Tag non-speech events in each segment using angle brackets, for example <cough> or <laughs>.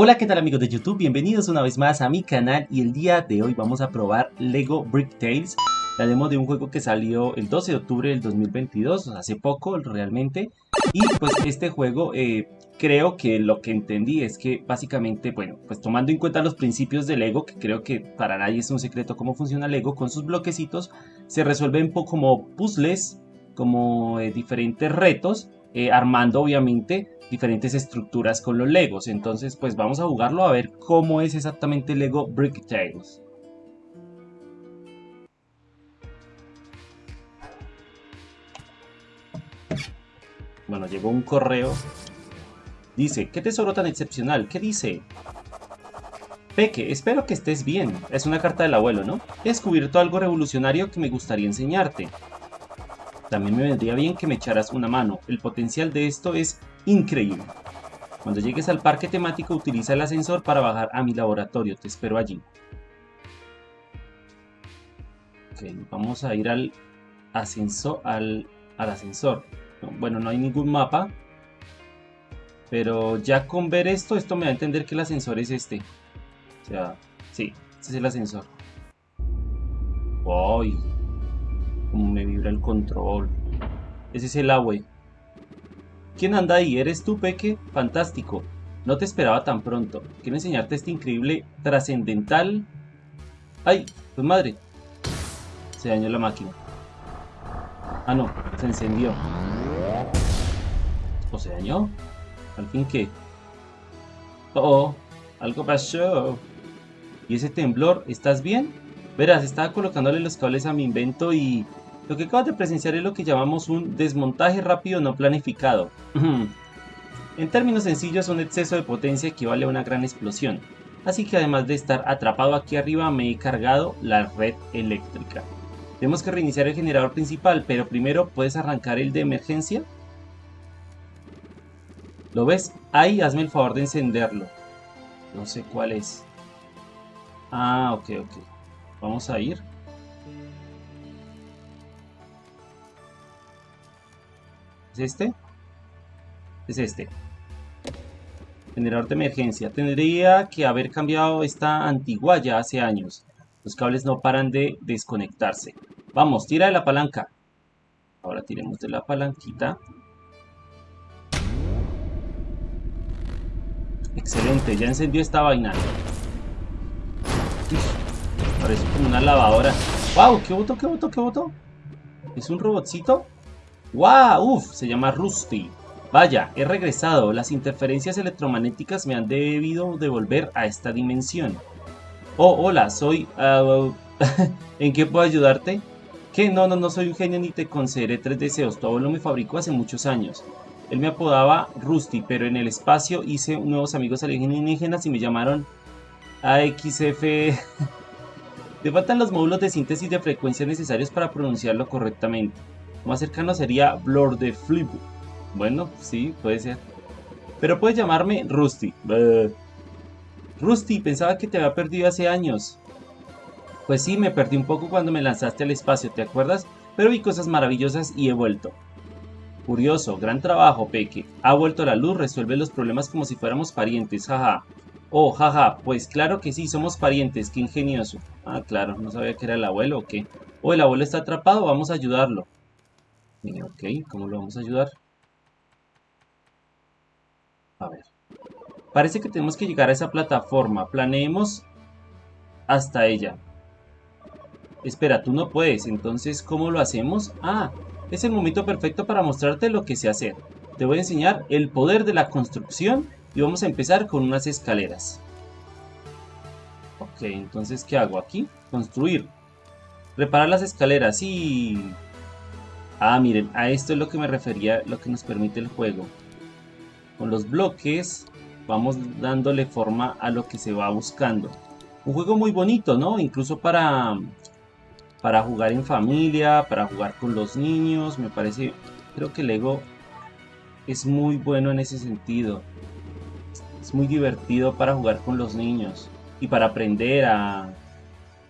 Hola, ¿qué tal amigos de YouTube? Bienvenidos una vez más a mi canal y el día de hoy vamos a probar Lego Brick Tales, la demo de un juego que salió el 12 de octubre del 2022, hace poco realmente, y pues este juego eh, creo que lo que entendí es que básicamente, bueno, pues tomando en cuenta los principios de Lego, que creo que para nadie es un secreto cómo funciona Lego, con sus bloquecitos se resuelven como puzzles, como eh, diferentes retos, eh, armando obviamente diferentes estructuras con los Legos. Entonces pues vamos a jugarlo a ver cómo es exactamente Lego Brick Tales. Bueno, llegó un correo. Dice, ¿qué tesoro tan excepcional? ¿Qué dice? Peque, espero que estés bien. Es una carta del abuelo, ¿no? He descubierto algo revolucionario que me gustaría enseñarte. También me vendría bien que me echaras una mano. El potencial de esto es increíble. Cuando llegues al parque temático utiliza el ascensor para bajar a mi laboratorio. Te espero allí. Ok, vamos a ir al ascensor. Al, al ascensor. bueno, no hay ningún mapa. Pero ya con ver esto, esto me va a entender que el ascensor es este. O sea, sí, este es el ascensor. ¡Uy! Como me vibra el control. Ese es el agua. ¿Quién anda ahí? ¿Eres tú, Peque? Fantástico. No te esperaba tan pronto. Quiero enseñarte este increíble trascendental... ¡Ay! Pues madre. Se dañó la máquina. Ah, no. Se encendió. ¿O se dañó? ¿Al fin qué? Oh, oh, algo pasó. ¿Y ese temblor? ¿Estás bien? Verás, estaba colocándole los cables a mi invento y lo que acabas de presenciar es lo que llamamos un desmontaje rápido no planificado. <laughs> en términos sencillos, un exceso de potencia equivale a una gran explosión. Así que además de estar atrapado aquí arriba, me he cargado la red eléctrica. Tenemos que reiniciar el generador principal, pero primero, ¿puedes arrancar el de emergencia? ¿Lo ves? Ahí, hazme el favor de encenderlo. No sé cuál es. Ah, ok, ok. Vamos a ir. ¿Es este? Es este. Generador de emergencia. Tendría que haber cambiado esta antigua ya hace años. Los cables no paran de desconectarse. Vamos, tira de la palanca. Ahora tiremos de la palanquita. Excelente, ya encendió esta vaina. Parece como una lavadora. ¡Wow! ¿Qué botó? ¿Qué botó? ¿Qué botó? ¿Es un robotcito? ¡Wow! ¡Uf! Se llama Rusty. Vaya, he regresado. Las interferencias electromagnéticas me han debido devolver a esta dimensión. Oh, hola, soy... Uh, <laughs> ¿En qué puedo ayudarte? ¿Qué? No, no, no soy un genio ni te concederé tres deseos. Tu abuelo me fabricó hace muchos años. Él me apodaba Rusty, pero en el espacio hice nuevos amigos alienígenas y me llamaron AXF... Te faltan los módulos de síntesis de frecuencia necesarios para pronunciarlo correctamente más cercano sería Blur de Flip. Bueno, sí, puede ser. Pero puedes llamarme Rusty. Rusty, pensaba que te había perdido hace años. Pues sí, me perdí un poco cuando me lanzaste al espacio, ¿te acuerdas? Pero vi cosas maravillosas y he vuelto. Curioso, gran trabajo, Peque. Ha vuelto la luz, resuelve los problemas como si fuéramos parientes, jaja. Oh, jaja, pues claro que sí, somos parientes, qué ingenioso. Ah, claro, no sabía que era el abuelo o qué. Oh, el abuelo está atrapado, vamos a ayudarlo. Ok, ¿cómo lo vamos a ayudar? A ver. Parece que tenemos que llegar a esa plataforma. Planeemos hasta ella. Espera, tú no puedes. Entonces, ¿cómo lo hacemos? Ah, es el momento perfecto para mostrarte lo que sé hacer. Te voy a enseñar el poder de la construcción y vamos a empezar con unas escaleras. Ok, entonces, ¿qué hago aquí? Construir. Reparar las escaleras. y... Ah, miren, a esto es lo que me refería, lo que nos permite el juego. Con los bloques vamos dándole forma a lo que se va buscando. Un juego muy bonito, ¿no? Incluso para, para jugar en familia, para jugar con los niños. Me parece, creo que Lego es muy bueno en ese sentido. Es muy divertido para jugar con los niños y para aprender a,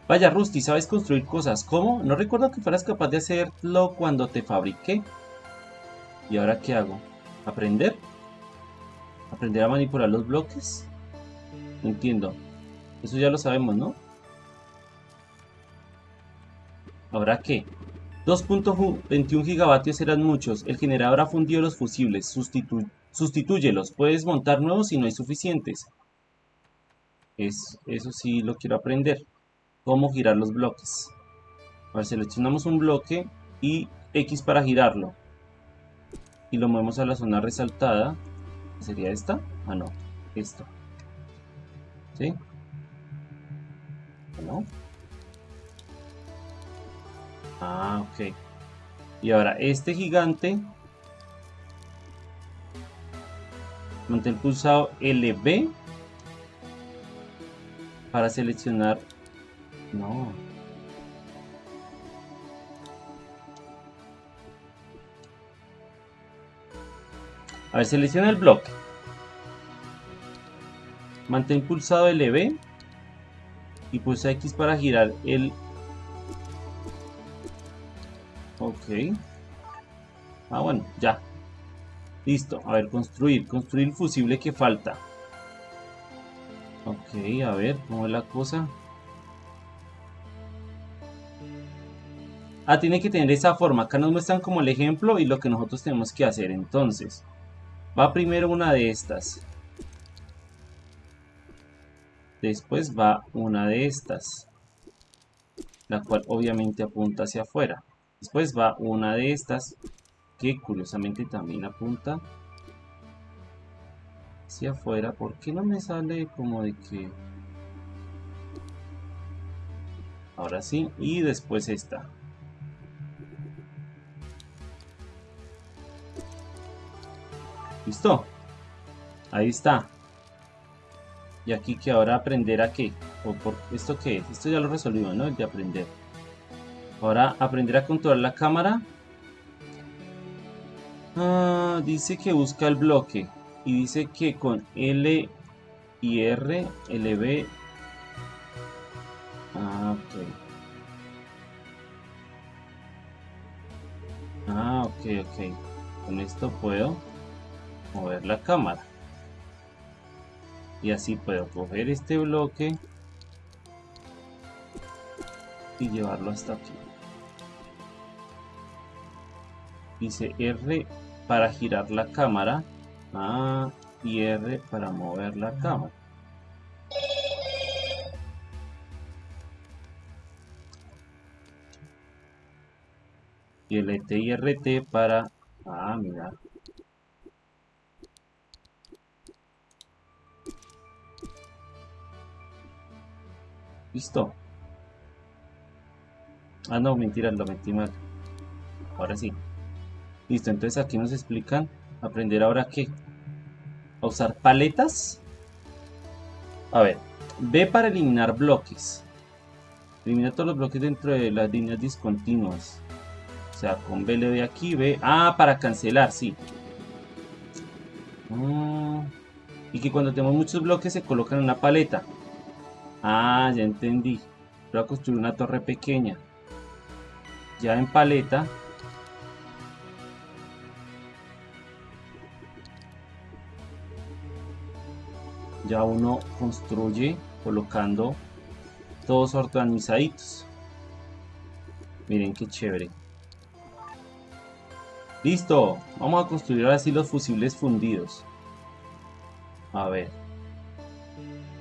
Vaya, Rusty, ¿sabes construir cosas? ¿Cómo? No recuerdo que fueras capaz de hacerlo cuando te fabriqué. ¿Y ahora qué hago? ¿Aprender? ¿Aprender a manipular los bloques? No entiendo. Eso ya lo sabemos, ¿no? ¿Ahora qué? 2.21 gigavatios eran muchos. El generador ha fundido los fusibles. Sustitu sustitúyelos. Puedes montar nuevos si no hay suficientes. Es, eso sí lo quiero aprender. Cómo girar los bloques. A ver, seleccionamos un bloque y X para girarlo. Y lo movemos a la zona resaltada. ¿Sería esta? Ah, no. Esto. ¿Sí? ¿No? Ah, ok. Y ahora este gigante mantén pulsado LB para seleccionar no a ver selecciona el bloque mantén pulsado LB y pulsa X para girar el Ok. Ah, bueno, ya. Listo. A ver, construir. Construir el fusible que falta. Ok, a ver, ¿cómo es la cosa? Ah, tiene que tener esa forma. Acá nos muestran como el ejemplo y lo que nosotros tenemos que hacer. Entonces, va primero una de estas. Después va una de estas. La cual obviamente apunta hacia afuera. Después va una de estas que curiosamente también apunta hacia afuera. ¿Por qué no me sale como de que... Ahora sí. Y después esta. ¿Listo? Ahí está. Y aquí que ahora aprender a qué. ¿O por esto qué es? Esto ya lo resolvimos, ¿no? El de aprender. Ahora aprender a controlar la cámara. Ah, dice que busca el bloque. Y dice que con L y R, LB. Ah, ok. Ah, ok, ok. Con esto puedo mover la cámara. Y así puedo coger este bloque y llevarlo hasta aquí. dice R para girar la cámara A y R para mover la cámara y LT y RT para ah mira. Listo. Ah no mentira lo metí mal. Ahora sí. Listo, entonces aquí nos explican aprender ahora qué. A usar paletas. A ver, B para eliminar bloques. Elimina todos los bloques dentro de las líneas discontinuas. O sea, con B le doy aquí, B. Ah, para cancelar, sí. Mm, y que cuando tenemos muchos bloques se colocan en una paleta. Ah, ya entendí. Voy a construir una torre pequeña. Ya en paleta ya uno construye colocando todos organizaditos. Miren qué chévere. Listo vamos a construir ahora sí los fusibles fundidos. A ver.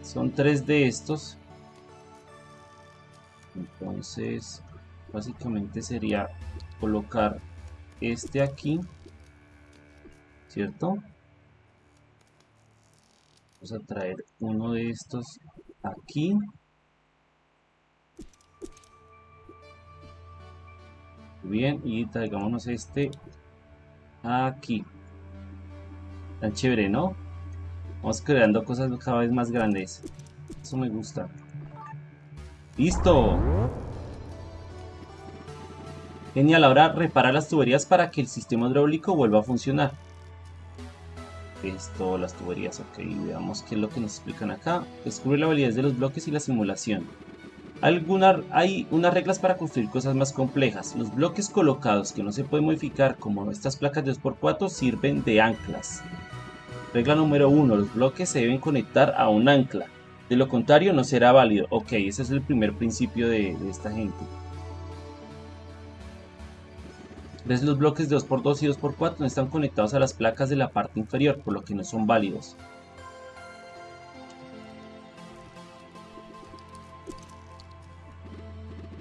Son tres de estos. Entonces básicamente sería colocar este aquí cierto vamos a traer uno de estos aquí. Bien y traigámonos este aquí. Tan chévere no vamos creando cosas cada vez más grandes. Eso me gusta. Listo. Genial ahora repara las tuberías para que el sistema hidráulico vuelva a funcionar esto, las tuberías, ok, veamos qué es lo que nos explican acá. Descubre la validez de los bloques y la simulación. Alguna, hay unas reglas para construir cosas más complejas. Los bloques colocados que no se pueden modificar, como estas placas de 2x4, sirven de anclas. Regla número 1. Los bloques se deben conectar a un ancla. De lo contrario, no será válido. Ok, ese es el primer principio de, esta gente. ¿Ves los bloques de 2x2 y 2x4? No están conectados a las placas de la parte inferior, por lo que no son válidos.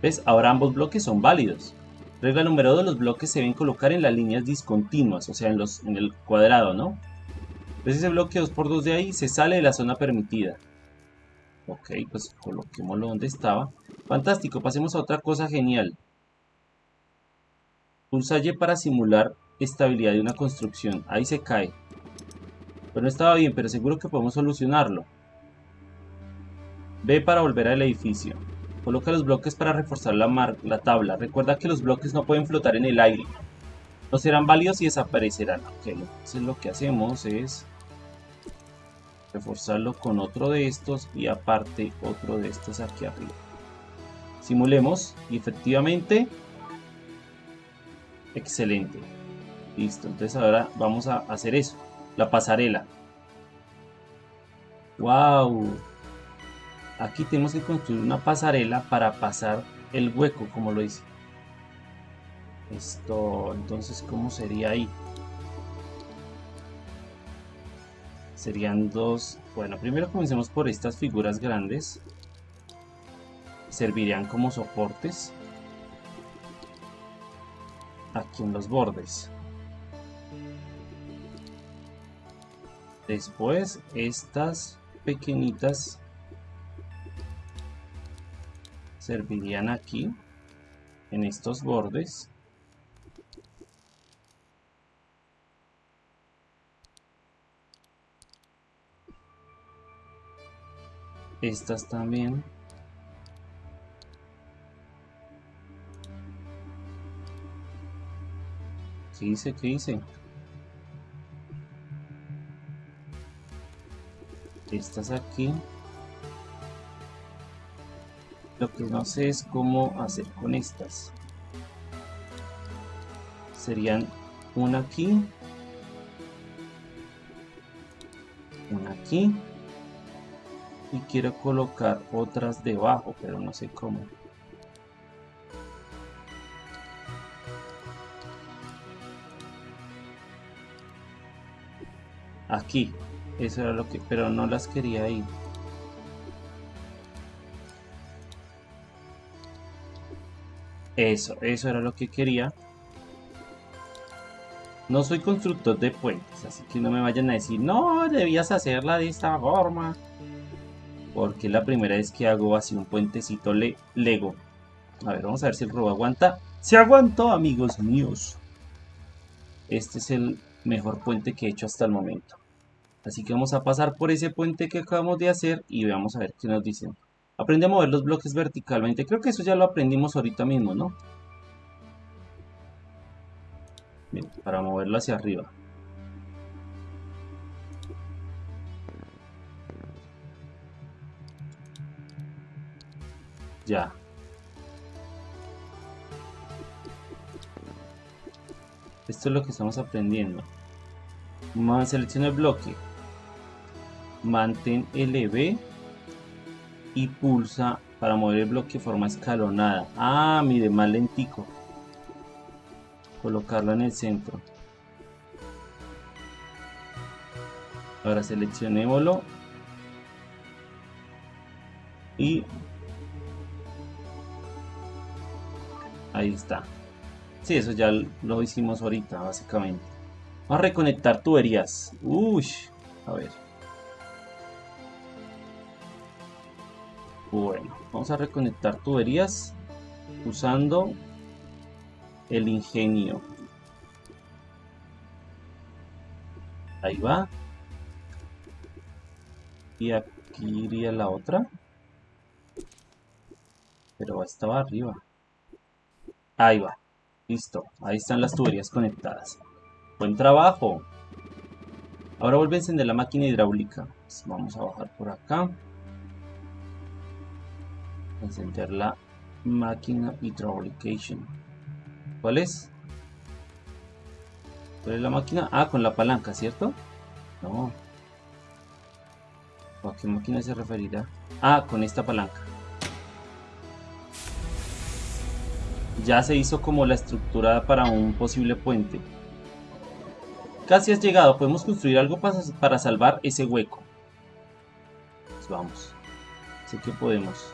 ¿Ves? Ahora ambos bloques son válidos. Regla número 2, los bloques se deben colocar en las líneas discontinuas, o sea, en, los, en el cuadrado, ¿no? ¿Ves ese bloque 2x2 de ahí? Se sale de la zona permitida. Ok, pues coloquémoslo donde estaba. Fantástico, pasemos a otra cosa genial. Pulsa Y para simular estabilidad de una construcción. Ahí se cae. Pero no estaba bien, pero seguro que podemos solucionarlo. B para volver al edificio. Coloca los bloques para reforzar la, la tabla. Recuerda que los bloques no pueden flotar en el aire. No serán válidos y desaparecerán. Ok, entonces lo que hacemos es reforzarlo con otro de estos y aparte otro de estos aquí arriba. Simulemos y efectivamente, excelente. Listo, entonces ahora vamos a hacer eso, la pasarela. ¡Wow! Aquí tenemos que construir una pasarela para pasar el hueco, como lo dice. Esto, entonces, ¿cómo sería ahí? Serían dos... Bueno, primero comencemos por estas figuras grandes. Servirían como soportes. Aquí en los bordes. Después, estas pequeñitas servirían aquí, en estos bordes. Estas también. ¿Qué dice? ¿Qué dice? Estas aquí. Lo que no sé es cómo hacer con estas. Serían una aquí. Una aquí y quiero colocar otras debajo pero no sé cómo aquí eso era lo que pero no las quería ahí eso eso era lo que quería no soy constructor de puentes así que no me vayan a decir no debías hacerla de esta forma porque la primera vez que hago así un puentecito le Lego. A ver, vamos a ver si el robo aguanta. ¡Se aguantó, amigos míos! Este es el mejor puente que he hecho hasta el momento. Así que vamos a pasar por ese puente que acabamos de hacer y vamos a ver qué nos dicen. Aprende a mover los bloques verticalmente. Creo que eso ya lo aprendimos ahorita mismo, ¿no? Bien, para moverlo hacia arriba. Ya. Esto es lo que estamos aprendiendo. Selecciona el bloque. Mantén LB y pulsa para mover el bloque de forma escalonada. Ah, mire, más lentico. Colocarlo en el centro. Ahora seleccionémoslo. Y Ahí está. Sí, eso ya lo hicimos ahorita, básicamente. A reconectar tuberías. Uy, a ver. Bueno, vamos a reconectar tuberías usando el ingenio. Ahí va. Y aquí iría la otra. Pero estaba arriba. Ahí va. Listo. Ahí están las tuberías conectadas. Buen trabajo. Ahora vuelve a encender la máquina hidráulica. Pues vamos a bajar por acá. Encender la máquina hidráulication. ¿Cuál es? ¿Cuál es la máquina? Ah, con la palanca, ¿cierto? No. ¿O a qué máquina se referirá? Ah, con esta palanca. Ya se hizo como la estructura para un posible puente. Casi has llegado, podemos construir algo para, salvar ese hueco. Pues vamos. Sé que podemos.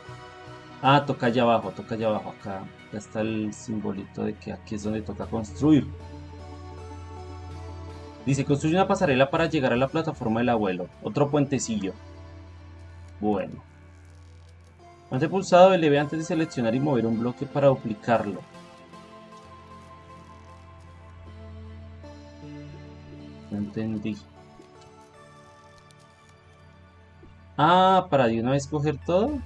Ah, toca allá abajo, toca allá abajo. Acá, acá está el simbolito de que aquí es donde toca construir. Dice, construye una pasarela para llegar a la plataforma del abuelo. Otro puentecillo. Bueno. Mantén pulsado LB antes de seleccionar y mover un bloque para duplicarlo. Entendí. Ah, para de una vez coger todo.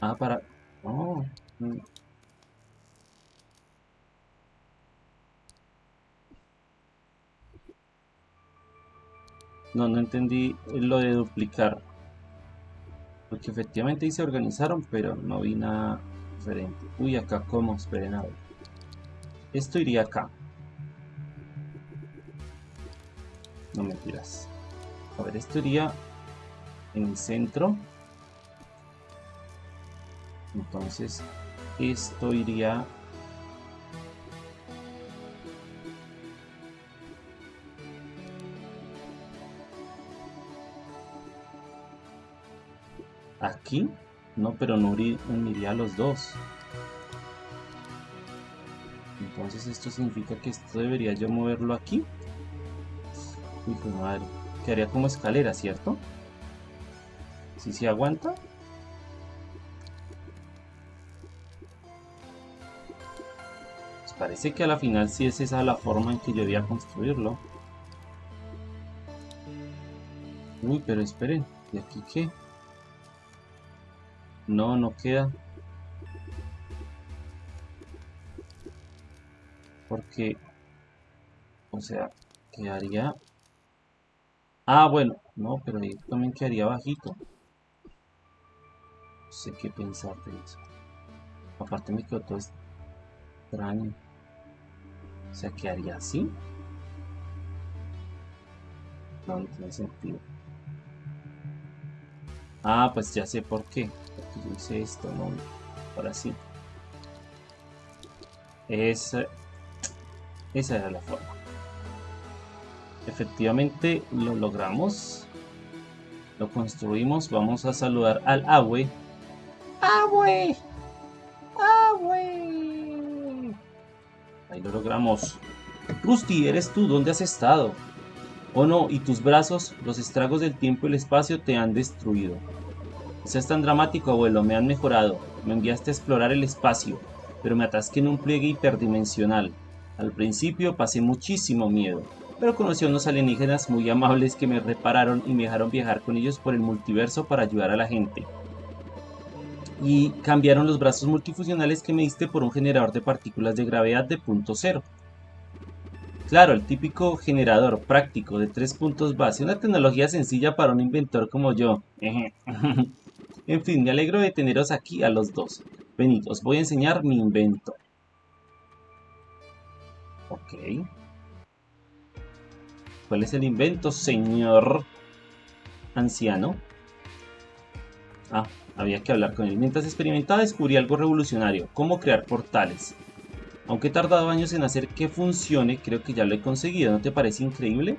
Ah, para... Oh. Mm. No, no entendí lo de duplicar. Porque efectivamente ahí se organizaron, pero no vi nada diferente. Uy, acá cómo, esperen a ver. Esto iría acá. No mentiras. A ver, esto iría en el centro. Entonces, esto iría... ¿Aquí? No, pero no uniría los dos. Entonces esto significa que esto debería yo moverlo aquí. Uy, madre. Quedaría como escalera, ¿cierto? Si se aguanta. parece que a la final sí es esa la forma en que yo a construirlo. Uy, pero esperen, ¿y aquí qué? No, no queda. Porque, o sea, quedaría... Ah, bueno, no, pero ahí también quedaría bajito. No sé qué pensar de eso. Aparte me quedó todo extraño. O sea, ¿qué haría así? No, no tiene sentido. Ah, pues ya sé por qué. Porque yo hice esto, ¿no? Ahora sí. Esa, esa era la forma. Efectivamente lo logramos. Lo construimos. Vamos a saludar al Abue. ¡Abue! Ahí lo logramos. Rusty, eres tú, ¿dónde has estado? Oh no, y tus brazos, los estragos del tiempo y el espacio te han destruido. No seas tan dramático, abuelo, me han mejorado. Me enviaste a explorar el espacio, pero me atasqué en un pliegue hiperdimensional. Al principio pasé muchísimo miedo, pero conocí a unos alienígenas muy amables que me repararon y me dejaron viajar con ellos por el multiverso para ayudar a la gente y cambiaron los brazos multifuncionales que me diste por un generador de partículas de gravedad de punto cero. Claro, el típico generador práctico de tres puntos base, una tecnología sencilla para un inventor como yo. <laughs> en fin, me alegro de teneros aquí a los dos. Venid, os voy a enseñar mi invento. Ok. ¿Cuál es el invento, señor anciano? Ah, había que hablar con él. Mientras experimentaba descubrí algo revolucionario, cómo crear portales. Aunque he tardado años en hacer que funcione, creo que ya lo he conseguido, ¿no te parece increíble?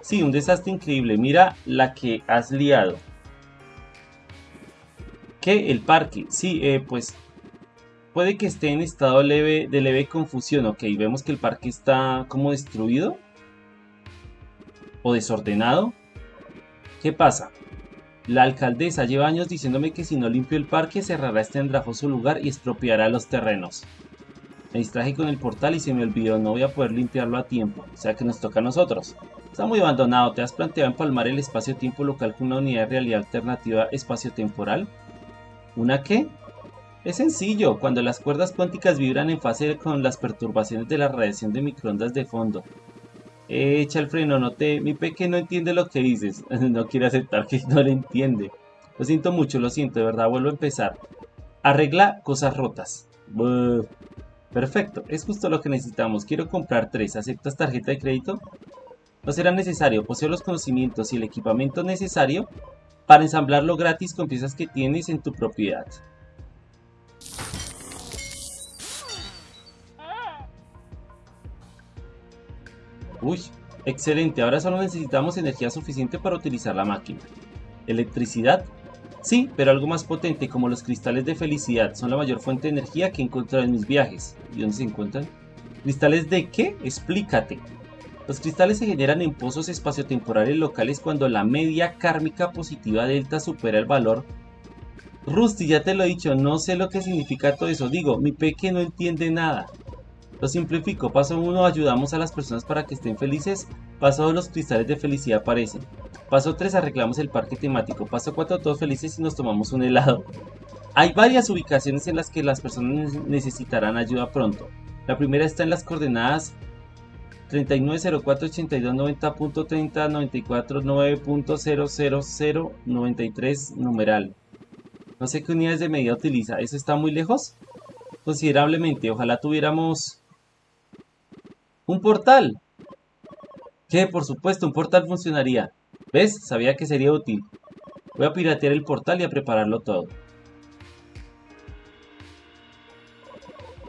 Sí, un desastre increíble, mira la que has liado. ¿Qué? El parque, sí, eh, pues puede que esté en estado leve, de leve confusión, ok, vemos que el parque está como destruido o desordenado. ¿Qué pasa? La alcaldesa lleva años diciéndome que si no limpio el parque cerrará este andrajoso lugar y expropiará los terrenos. Me distraje con el portal y se me olvidó, no voy a poder limpiarlo a tiempo, o sea que nos toca a nosotros. Está muy abandonado, ¿te has planteado empalmar el espacio-tiempo local con una unidad de realidad alternativa espacio-temporal? ¿Una qué? Es sencillo, cuando las cuerdas cuánticas vibran en fase con las perturbaciones de la radiación de microondas de fondo, Echa el freno, no te... Mi peque no entiende lo que dices. <laughs> no quiere aceptar que no le entiende. Lo siento mucho, lo siento, de verdad, vuelvo a empezar. Arregla cosas rotas. Perfecto, es justo lo que necesitamos. Quiero comprar tres. ¿Aceptas tarjeta de crédito? No será necesario poseer los conocimientos y el equipamiento necesario para ensamblarlo gratis con piezas que tienes en tu propiedad. Uy, excelente. Ahora solo necesitamos energía suficiente para utilizar la máquina. ¿Electricidad? Sí, pero algo más potente como los cristales de felicidad son la mayor fuente de energía que he encontrado en mis viajes. ¿Y dónde se encuentran? ¿Cristales de qué? Explícate. Los cristales se generan en pozos espaciotemporales locales cuando la media kármica positiva delta supera el valor. Rusty, ya te lo he dicho, no sé lo que significa todo eso. Digo, mi peque no entiende nada. Lo simplifico. Paso 1. Ayudamos a las personas para que estén felices. Paso 2. Los cristales de felicidad aparecen. Paso 3. Arreglamos el parque temático. Paso 4. Todos felices y nos tomamos un helado. Hay varias ubicaciones en las que las personas necesitarán ayuda pronto. La primera está en las coordenadas 39048290.3094.9.00093 numeral. No sé qué unidades de medida utiliza. ¿Eso está muy lejos? Considerablemente. Ojalá tuviéramos un portal. Que por supuesto un portal funcionaría. ¿Ves? Sabía que sería útil. Voy a piratear el portal y a prepararlo todo.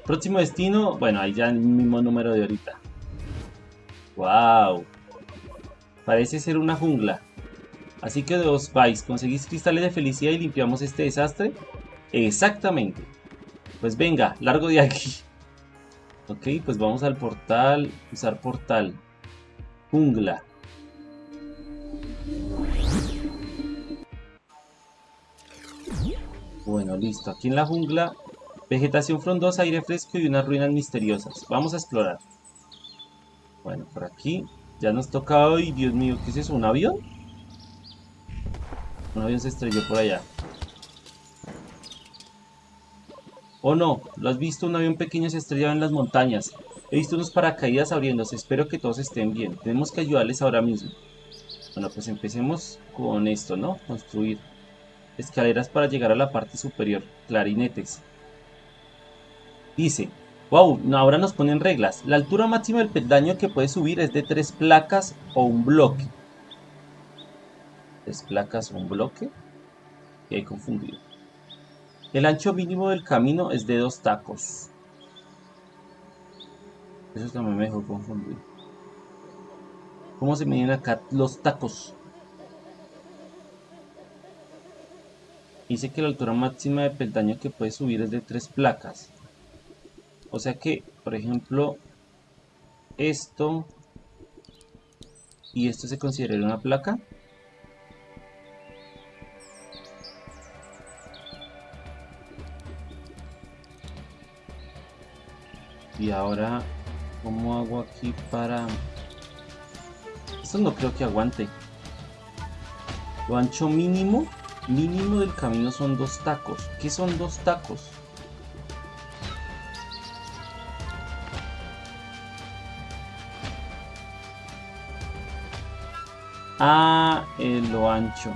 Próximo destino, bueno, ahí ya el mismo número de ahorita. ¡Wow! Parece ser una jungla. Así que os vais, conseguís cristales de felicidad y limpiamos este desastre. Exactamente. Pues venga, largo de aquí. Ok, pues vamos al portal. Usar portal. Jungla. Bueno, listo. Aquí en la jungla, vegetación frondosa, aire fresco y unas ruinas misteriosas. Vamos a explorar. Bueno, por aquí ya nos toca hoy. Dios mío, ¿qué es eso? ¿Un avión? Un avión se estrelló por allá. Oh no, ¿lo has visto? Un avión pequeño se estrellaba en las montañas. He visto unos paracaídas abriéndose. Espero que todos estén bien. Tenemos que ayudarles ahora mismo. Bueno, pues empecemos con esto, ¿no? Construir escaleras para llegar a la parte superior. Clarinetes. Dice, wow, ahora nos ponen reglas. La altura máxima del peldaño que puede subir es de tres placas o un bloque. ¿Tres placas o un bloque? Y hay confundido. El ancho mínimo del camino es de dos tacos. Eso también me dejó confundir. ¿Cómo se miden acá los tacos? Dice que la altura máxima de peldaño que puede subir es de tres placas. O sea que, por ejemplo, esto y esto se considera una placa. Y ahora, ¿cómo hago aquí para...? Esto no creo que aguante. Lo ancho mínimo, mínimo del camino son dos tacos. ¿Qué son dos tacos? Ah, en lo ancho.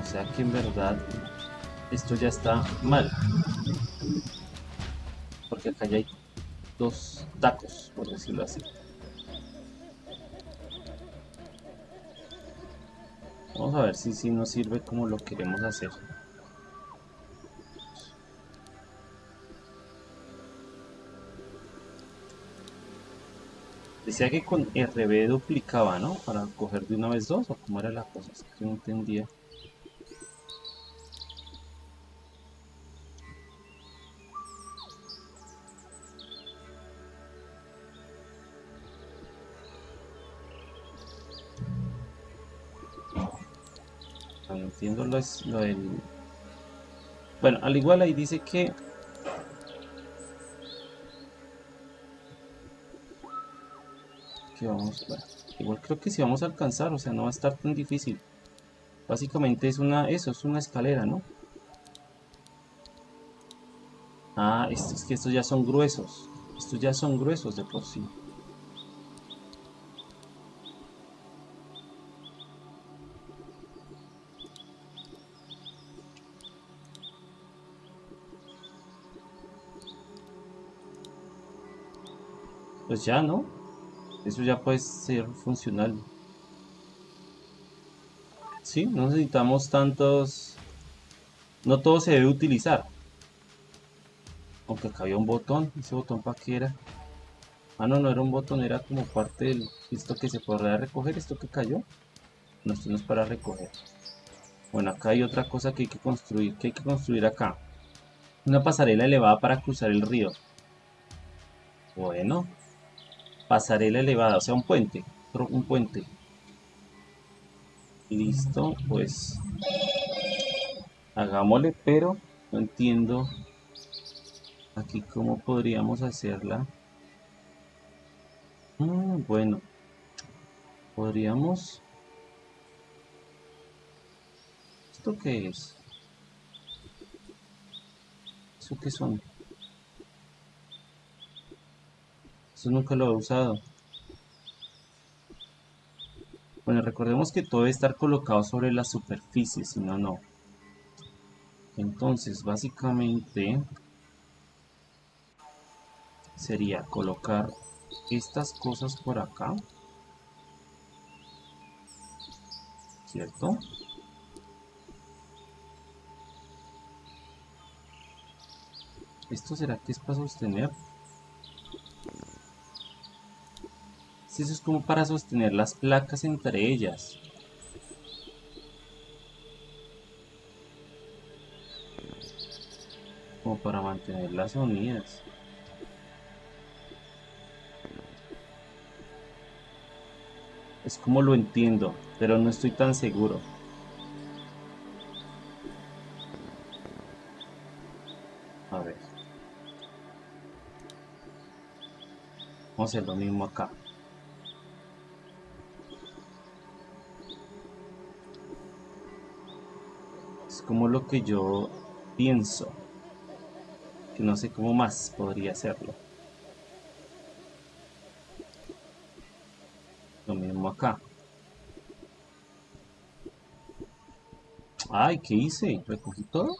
O sea que en verdad esto ya está mal acá ya hay dos tacos, por decirlo así. Vamos a ver si, si nos sirve como lo queremos hacer. Decía que con RB duplicaba, ¿no? Para coger de una vez dos, o cómo era la cosa, es que no entendía. Lo, del... Bueno, al igual ahí dice que... Que vamos... igual creo que si vamos a alcanzar, o sea, no va a estar tan difícil. Básicamente es una... Eso, es una escalera, ¿no? Ah, es que estos ya son gruesos. Estos ya son gruesos de por sí. Pues ya, ¿no? Eso ya puede ser funcional. Sí, no necesitamos tantos... No todo se debe utilizar. Aunque acá había un botón. ¿Ese botón para qué era? Ah, no, no era un botón, era como parte del... Esto que se podrá recoger, esto que cayó. No, esto no es para recoger. Bueno, acá hay otra cosa que hay que construir. ¿Qué hay que construir acá? Una pasarela elevada para cruzar el río. Bueno. Pasarela elevada, o sea, un puente. Un puente. Listo, pues... Hagámosle, pero no entiendo aquí cómo podríamos hacerla. Mm, bueno. Podríamos... ¿Esto qué es? ¿Eso qué son? Eso nunca lo he usado. Bueno, recordemos que todo debe estar colocado sobre la superficie, si no, no. Entonces, básicamente sería colocar estas cosas por acá. ¿Cierto? ¿Esto será que es para sostener? Si eso es como para sostener las placas entre ellas. Como para mantenerlas unidas. Es como lo entiendo, pero no estoy tan seguro. Vamos a hacer lo mismo acá. Como lo que yo pienso. Que no sé cómo más podría hacerlo. Lo mismo acá. Ay, ¿qué hice? ¿Recogí todo?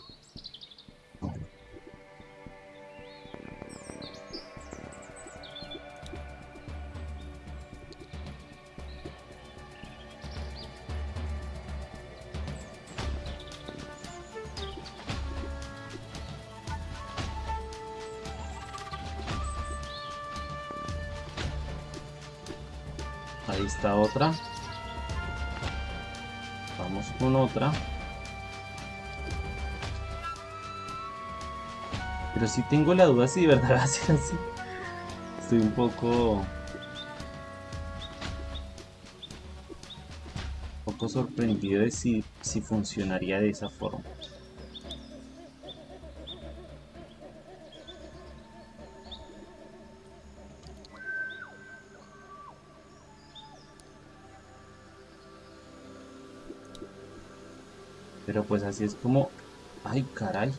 Ahí está otra. Vamos con otra. Pero si tengo la duda si de verdad <laughs> va a ser así. Estoy un poco... Un poco sorprendido de si, si funcionaría de esa forma. Así es como... ¡Ay, caray!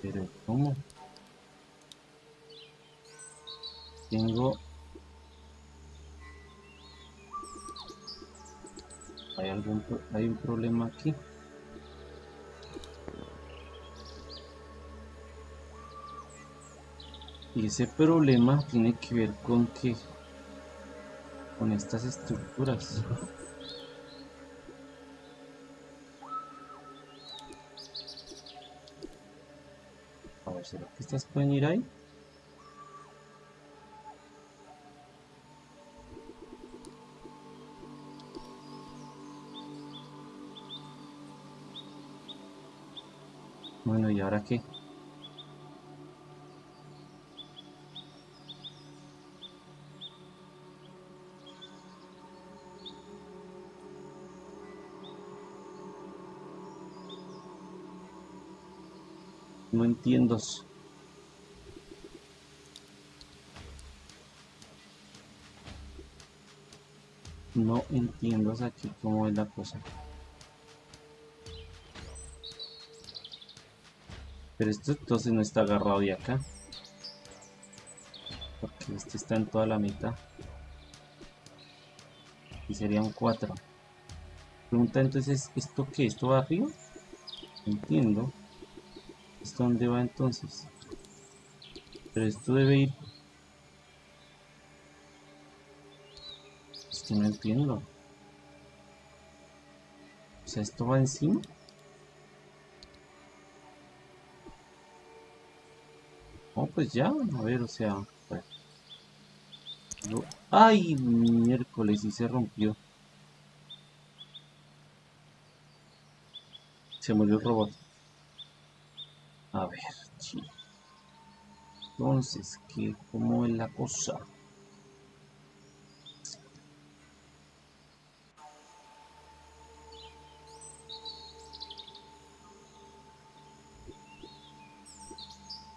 Pero ¿cómo? Tengo... ¿Hay, algún, ¿Hay un problema aquí? Y ese problema tiene que ver con que... Con estas estructuras. Estas pueden ir ahí? Bueno, ¿y ahora qué? No entiendo. No entiendo aquí cómo es la cosa. Pero esto entonces no está agarrado de acá. Porque este está en toda la mitad. Y serían cuatro. Pregunta entonces, ¿esto qué? ¿Esto va arriba? Entiendo. ¿Esto dónde va entonces? Pero esto debe ir... no entiendo. O sea, ¿esto va encima? Oh, pues ya, a ver, o sea... ¡Ay, miércoles! Y se rompió. Se murió el robot. A ver. Entonces, ¿qué, ¿cómo es la cosa?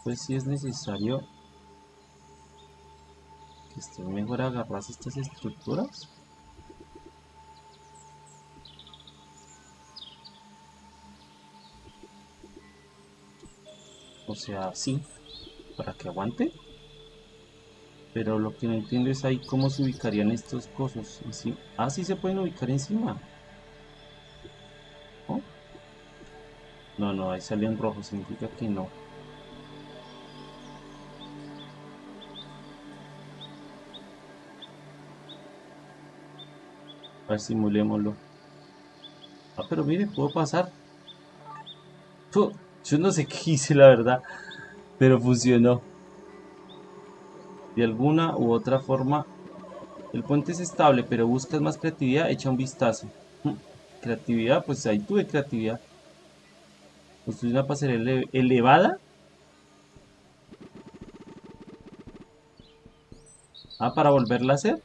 Pues si es necesario que estén mejor agarras estas estructuras. O sea, sí, para que aguante. Pero lo que no entiendo es ahí cómo se ubicarían estos cosas. Ah, sí se pueden ubicar encima. No, no, ahí salió en rojo, significa que no. A ver, simulémoslo. Ah, pero mire, puedo pasar. yo no sé <laughs> qué hice, la verdad. Pero funcionó. De alguna u otra forma. El puente es estable, pero buscas más creatividad, echa un vistazo. Mm, creatividad, pues ahí tuve creatividad. Construir una pasarela elevada. Ah, para volverla a hacer.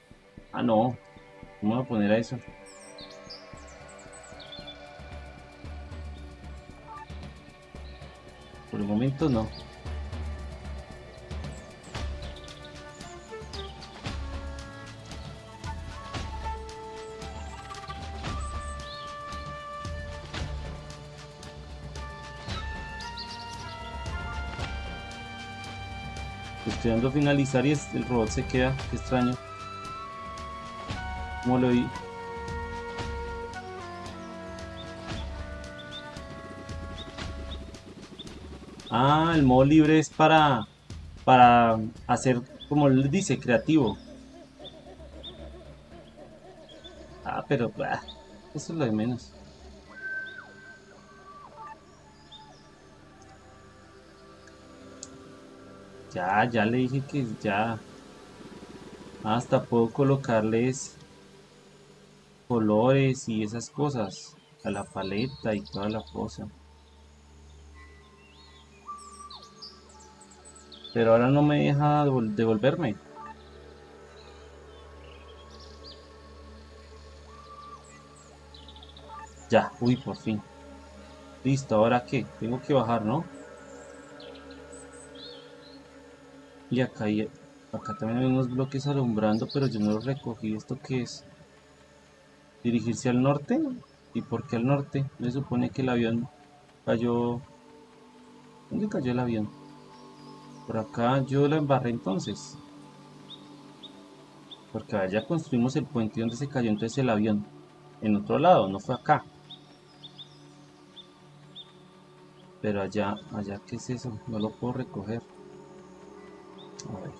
Ah, no. Vamos a poner a eso. Por el momento no. Estoy dando a finalizar y el robot se queda. Qué extraño. ¿Cómo lo? Ah, el modo libre es para, para hacer, como le dice, creativo. Ah, pero eso es lo de menos. Ya, ya le dije que ya. Hasta puedo colocarles colores y esas cosas a la paleta y toda la cosa. Pero ahora no me deja devolverme. Ya, uy por fin. Listo, ahora qué, tengo que bajar ¿no? y acá, acá también hay unos bloques alumbrando pero yo no los recogí, ¿esto qué es? Dirigirse al norte. ¿Y por qué al norte? Me supone que el avión cayó... ¿Dónde cayó el avión? Por acá yo la embarré entonces. Porque allá construimos el puente donde se cayó entonces el avión. En otro lado, no fue acá. Pero allá, allá, ¿qué es eso? No lo puedo recoger. A ver.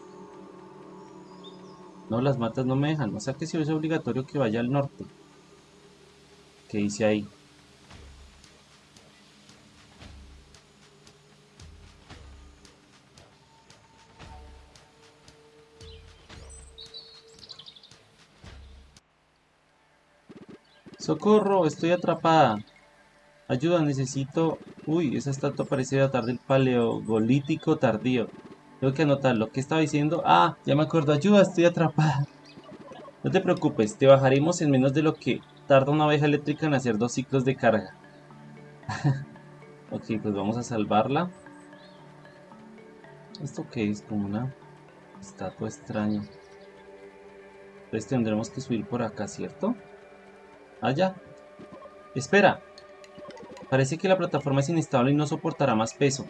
No, las matas no me dejan. O sea que si es obligatorio que vaya al norte que dice ahí. ¡Socorro! Estoy atrapada. Ayuda, necesito... Uy, esa estatua parece datar del paleogolítico tardío. Tengo que anotar lo que estaba diciendo? Ah, ya me acuerdo. Ayuda, estoy atrapada. No te preocupes, te bajaremos en menos de lo que tarda una abeja eléctrica en hacer dos ciclos de carga. <laughs> ok, pues vamos a salvarla. ¿Esto qué es? Como una estatua extraña. Entonces tendremos que subir por acá, ¿cierto? Allá. Ah, Espera. Parece que la plataforma es inestable y no soportará más peso.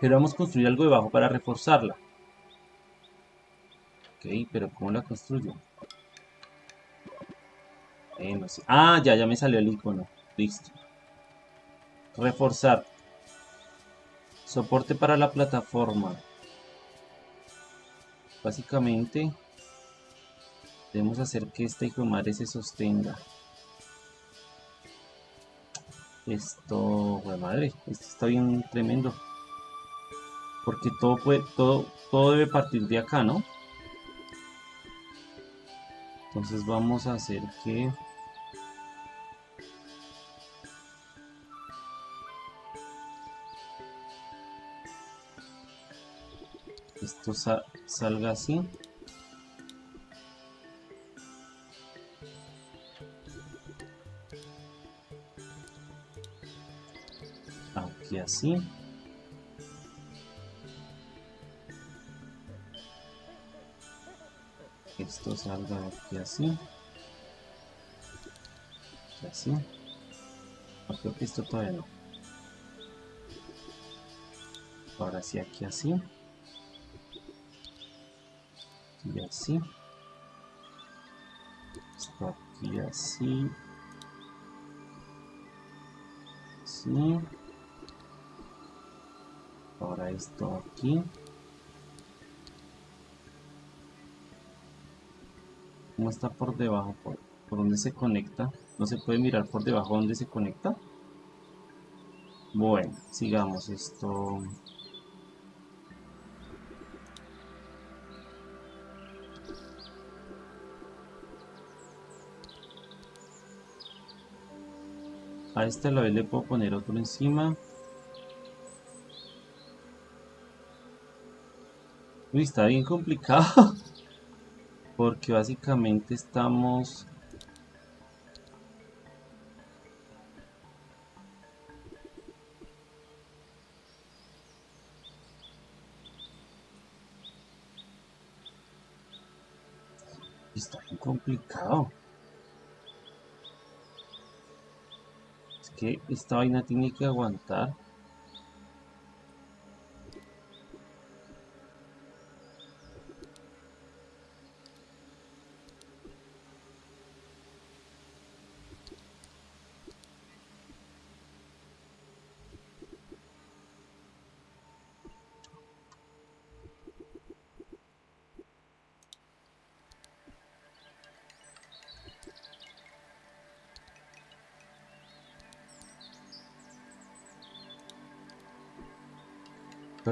Pero vamos a construir algo debajo para reforzarla. Ok, pero ¿cómo la construyo? Ah, ya, ya me salió el icono. Listo. Reforzar. Soporte para la plataforma. Básicamente. Debemos hacer que esta hijo de madre se sostenga. Esto, madre, esto está bien tremendo. Porque todo puede, todo, todo debe partir de acá, ¿no? Entonces vamos a hacer que esto salga así. Aquí así. Esto salga aquí así. Y así. Creo que esto todavía no. Ahora sí aquí así y así esto aquí así así ahora esto aquí ¿Cómo está por debajo? ¿Por, ¿Por dónde se conecta? ¿No se puede mirar por debajo dónde se conecta? Bueno, sigamos esto. A este la vez le puedo poner otro encima. Uy, está bien complicado. <laughs> Porque básicamente estamos... Está bien complicado. Que esta vaina tiene que aguantar.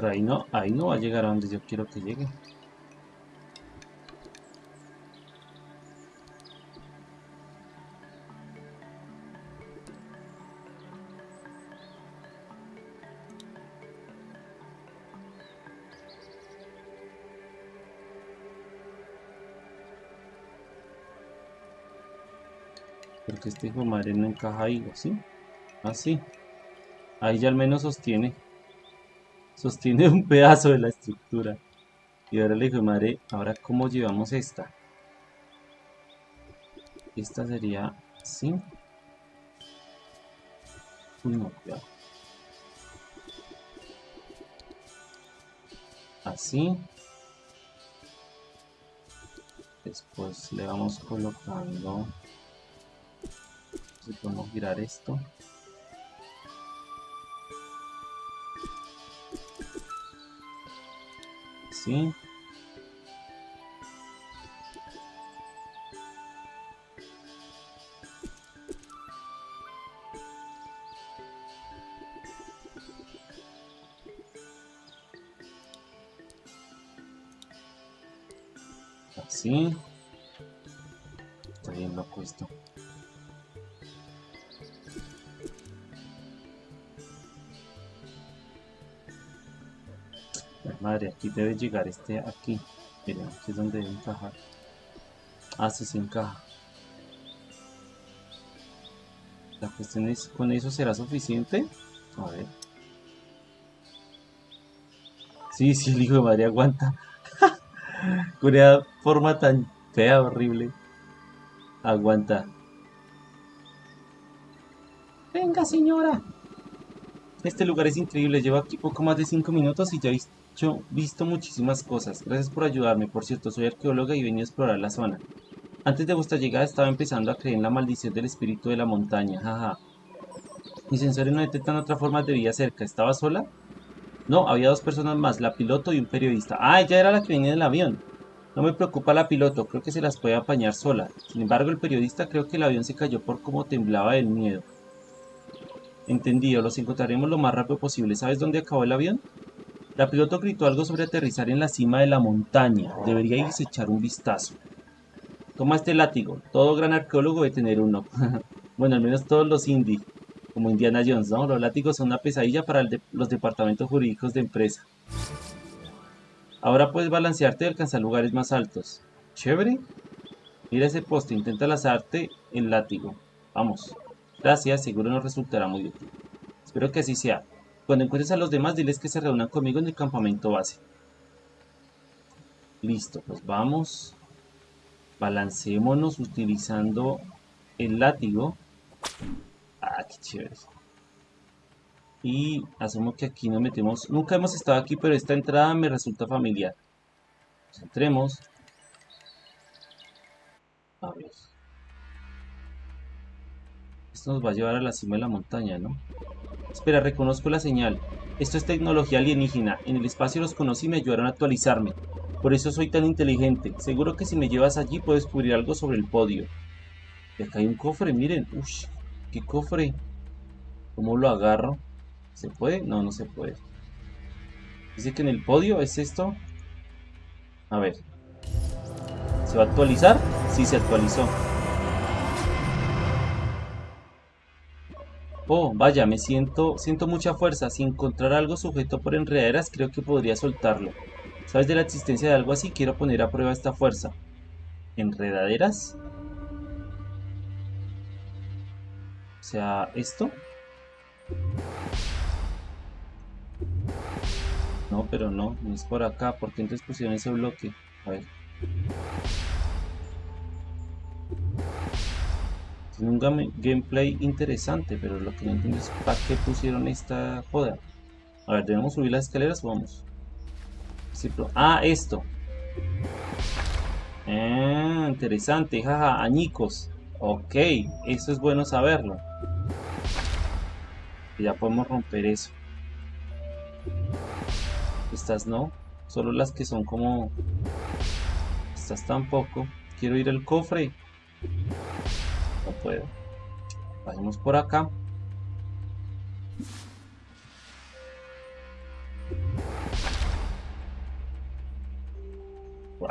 Pero ahí no, ahí no va a llegar a donde yo quiero que llegue. Porque este hijo madre no encaja ahí, ¿sí? Así. Ah, ahí ya al menos sostiene sostiene un pedazo de la estructura. Y ahora le digo, madre, ahora cómo llevamos esta. Esta sería así. Así. Después le vamos colocando. Si podemos girar esto. Así. Debe llegar este aquí. Miren, aquí es donde debe encajar. Ah, sí se encaja. La cuestión es, ¿con eso será suficiente? A ver. Sí, sí, el hijo de madre aguanta. <laughs> Con esa forma tan fea, horrible. Aguanta. Venga, señora. Este lugar es increíble. Llevo aquí poco más de 5 minutos y ya he visto muchísimas cosas. Gracias por ayudarme. Por cierto, soy arqueóloga y venía a explorar la zona. Antes de vuestra llegada estaba empezando a creer en la maldición del espíritu de la montaña. Jaja. Mis sensores no detectan otra forma de vida cerca. ¿Estaba sola? No, había dos personas más, la piloto y un periodista. Ah, ella era la que venía del avión. No me preocupa la piloto, creo que se las puede apañar sola. Sin embargo, el periodista creo que el avión se cayó por cómo temblaba del miedo. Entendido, los encontraremos lo más rápido posible. ¿Sabes dónde acabó el avión? La piloto gritó algo sobre aterrizar en la cima de la montaña. Deberíais echar un vistazo. Toma este látigo. Todo gran arqueólogo debe tener uno. <laughs> bueno, al menos todos los indie. Como Indiana Jones, ¿no? Los látigos son una pesadilla para los departamentos jurídicos de empresa. Ahora puedes balancearte y alcanzar lugares más altos. Chévere. Mira ese poste, intenta lanzarte el látigo. Vamos. Gracias, seguro nos resultará muy útil. Espero que así sea. Cuando encuentres a los demás, diles que se reúnan conmigo en el campamento base. Listo, pues vamos. Balanceémonos utilizando el látigo. Ah, qué chévere. Y asumo que aquí nos metemos. Nunca hemos estado aquí, pero esta entrada me resulta familiar. Entremos. A. Esto nos va a llevar a la cima de la montaña, ¿no? Espera, reconozco la señal. Esto es tecnología alienígena. En el espacio los conocí y me ayudaron a actualizarme. Por eso soy tan inteligente. Seguro que si me llevas allí puedo descubrir algo sobre el podio. Y acá hay un cofre, miren. Uy, qué cofre. ¿Cómo lo agarro? ¿Se puede? No, no se puede. Dice que en el podio es esto. A ver. ¿Se va a actualizar? Sí, se actualizó. Oh, vaya, me siento, siento mucha fuerza. Si encontrar algo sujeto por enredaderas, creo que podría soltarlo. ¿Sabes de la existencia de algo así? Quiero poner a prueba esta fuerza. ¿Enredaderas? O sea, ¿esto? No, pero no, no es por acá. ¿Por qué entonces pusieron ese bloque? A ver. Tiene un gameplay interesante, pero lo que no entiendo es para qué pusieron esta joda. A ver, ¿debemos subir las escaleras? Vamos. Ah, esto. Ah, interesante, jaja, añicos. Ok, eso es bueno saberlo. Ya podemos romper eso. Estas no. Solo las que son como... Estas tampoco. Quiero ir al cofre. Puedo. Vayamos por acá. Wow.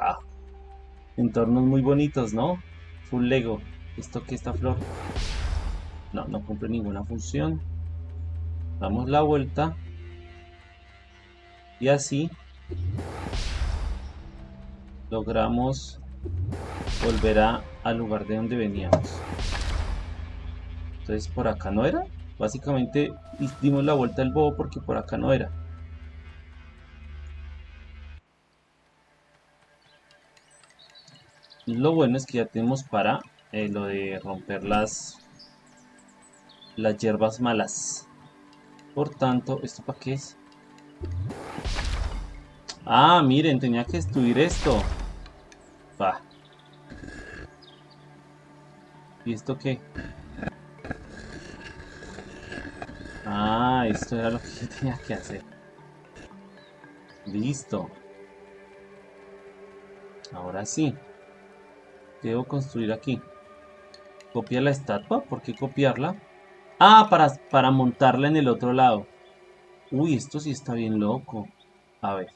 Entornos muy bonitos, ¿no? Full Lego. ¿Esto que esta flor? No, no cumple ninguna función. Damos la vuelta. Y así logramos volver al lugar de donde veníamos. Entonces por acá no era. Básicamente dimos la vuelta al bobo porque por acá no era. Lo bueno es que ya tenemos para eh, lo de romper las, las hierbas malas. Por tanto, ¿esto para qué es? Ah, miren, tenía que destruir esto. Va. ¿Y esto qué? Ah, esto era lo que yo tenía que hacer. Listo. Ahora sí. Debo construir aquí. ¿Copia la estatua? ¿Por qué copiarla? Ah, para, para montarla en el otro lado. Uy, esto sí está bien loco. A ver.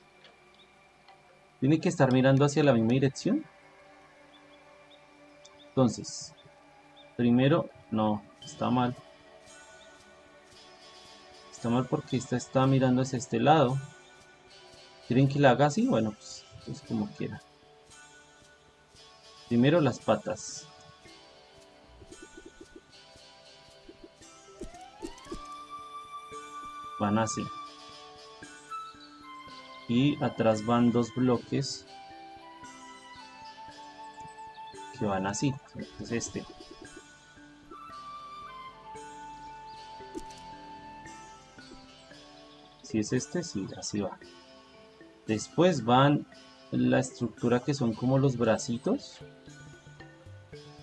¿Tiene que estar mirando hacia la misma dirección? Entonces, primero, no, está mal. Está mal porque esta está mirando hacia este lado. ¿Quieren que la haga así? Bueno, pues, pues como quiera. Primero las patas. Van así y atrás van dos bloques que van así es este si es este, sí, así va después van la estructura que son como los bracitos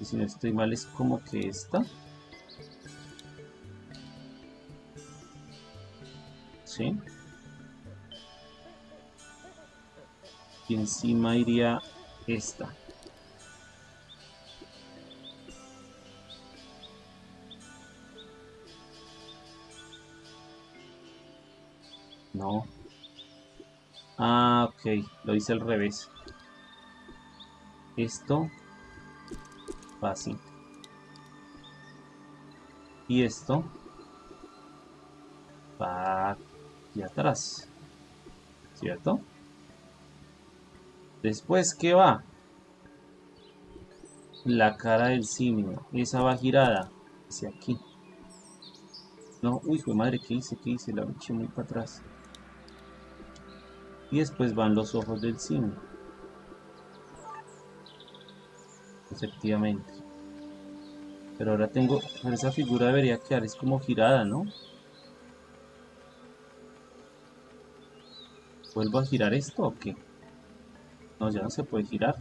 y si no estoy mal es como que esta ¿sí? encima iría esta. No. Ah, ok. Lo hice al revés. Esto. Fácil. Y esto. Va aquí atrás. ¿Cierto? Después, ¿qué va? La cara del simio. Esa va girada hacia aquí. No, uy, fue madre, ¿qué hice? ¿Qué hice? La eché muy para atrás. Y después van los ojos del simio. Efectivamente. Pero ahora tengo... esa figura debería quedar, es como girada, ¿no? ¿Vuelvo a girar esto o qué? No, ya no se puede girar.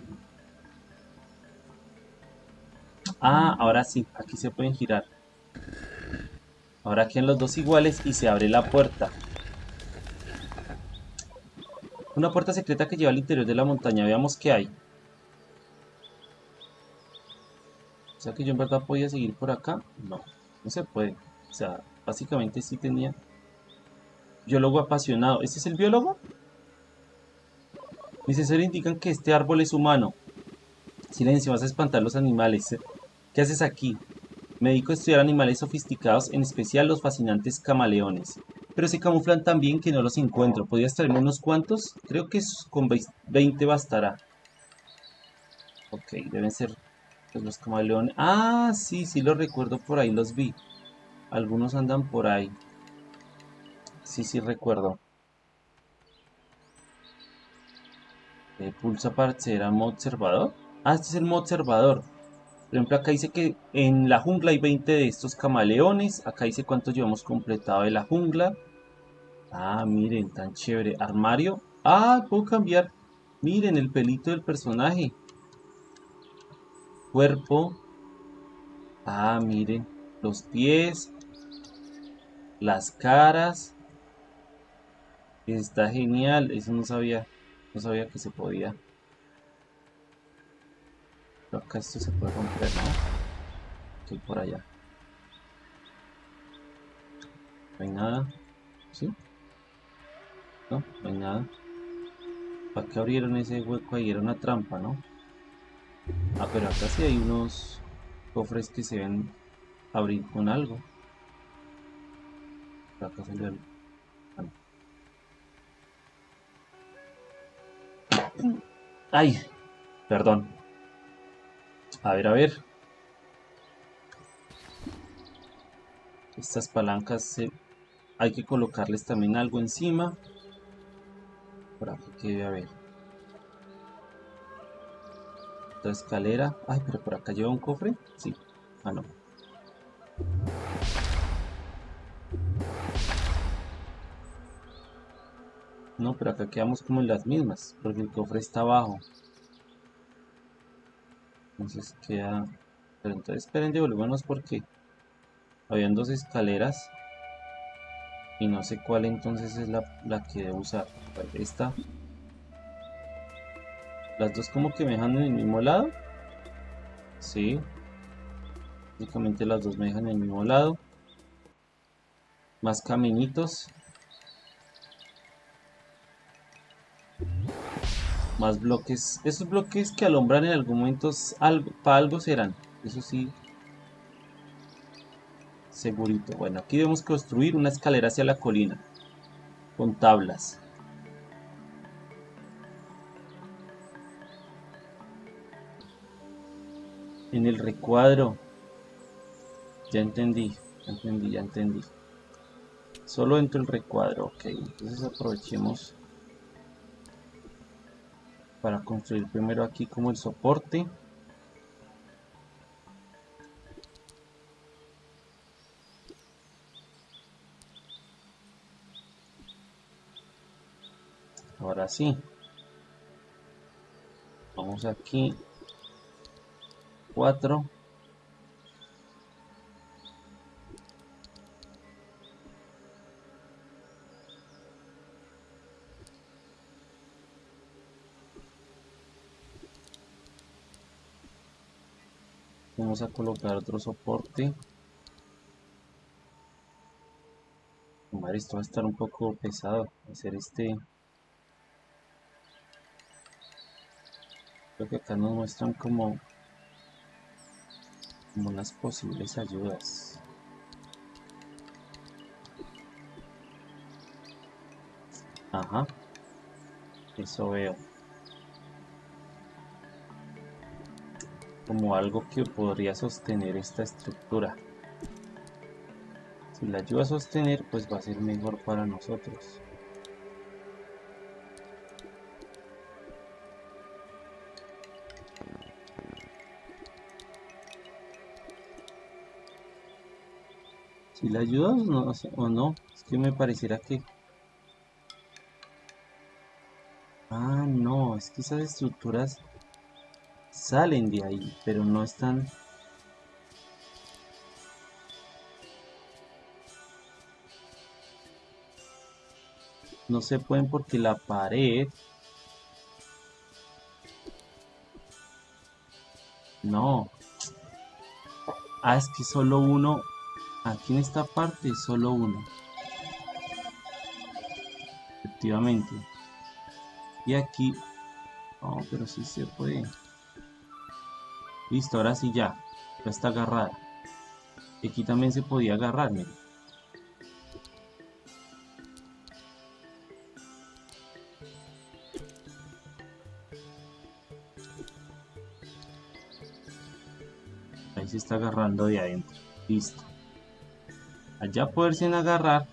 Ah, ahora sí, aquí se pueden girar. Ahora quedan los dos iguales y se abre la puerta. Una puerta secreta que lleva al interior de la montaña. Veamos qué hay. O sea que yo en verdad podía seguir por acá. No, no se puede. O sea, básicamente sí tenía... Biólogo apasionado. ¿Este es el biólogo? Mis sensores indican que este árbol es humano. Silencio, vas a espantar los animales. ¿Qué haces aquí? Me dedico a estudiar animales sofisticados, en especial los fascinantes camaleones. Pero se camuflan tan bien que no los encuentro. ¿Podrías traerme unos cuantos? Creo que con 20 bastará. Ok, deben ser pues, los camaleones. Ah, sí, sí los recuerdo por ahí, los vi. Algunos andan por ahí. Sí, sí recuerdo. pulsa para acceder a modo observador. Ah, este es el modo observador. Por ejemplo, acá dice que en la jungla hay 20 de estos camaleones. Acá dice cuántos llevamos completado de la jungla. Ah, miren, tan chévere. Armario. Ah, puedo cambiar. Miren, el pelito del personaje. Cuerpo. Ah, miren. Los pies. Las caras. Está genial. Eso no sabía. No sabía que se podía. Pero acá esto se puede romper, ¿no? Estoy por allá. No hay nada. ¿Sí? No, no hay nada. ¿Para qué abrieron ese hueco ahí? Era una trampa, ¿no? Ah, pero acá sí hay unos cofres que se ven abrir con algo. acá salió algo. Ay, perdón. A ver, a ver. Estas palancas hay que colocarles también algo encima. Para que quede a ver. Otra escalera. Ay, pero por acá lleva un cofre. Sí. Ah, no. No, pero acá quedamos como en las mismas, porque el cofre está abajo. Entonces queda... Pero entonces esperen, devolvémonos porque habían dos escaleras y no sé cuál entonces es la, la que debo usar. Esta. Las dos como que me dejan en el mismo lado. Sí. Básicamente las dos me dejan en el mismo lado. Más caminitos. Más bloques. Esos bloques que alumbran en algún momento algo, para algo serán. Eso sí. Segurito. Bueno, aquí debemos construir una escalera hacia la colina. Con tablas. En el recuadro. Ya entendí. Ya entendí, ya entendí. Solo dentro del recuadro. Ok, entonces aprovechemos para construir primero aquí como el soporte ahora sí. Vamos aquí. 4 vamos a colocar otro soporte. Esto va a estar un poco pesado hacer este creo que acá nos muestran como como unas posibles ayudas ajá eso veo como algo que podría sostener esta estructura. Si la ayuda a sostener, pues va a ser mejor para nosotros. Si la ayuda o no, es que me pareciera que... Ah, no, es que esas estructuras salen de ahí, pero no están... No se pueden porque la pared... No. Ah, es que solo uno... Aquí en esta parte solo uno. Efectivamente. Y aquí... No, pero sí se puede. Listo, ahora sí ya. Ya está agarrada. Aquí también se podía agarrar, Ahí se está agarrando de adentro. Listo. Allá poderse agarrar.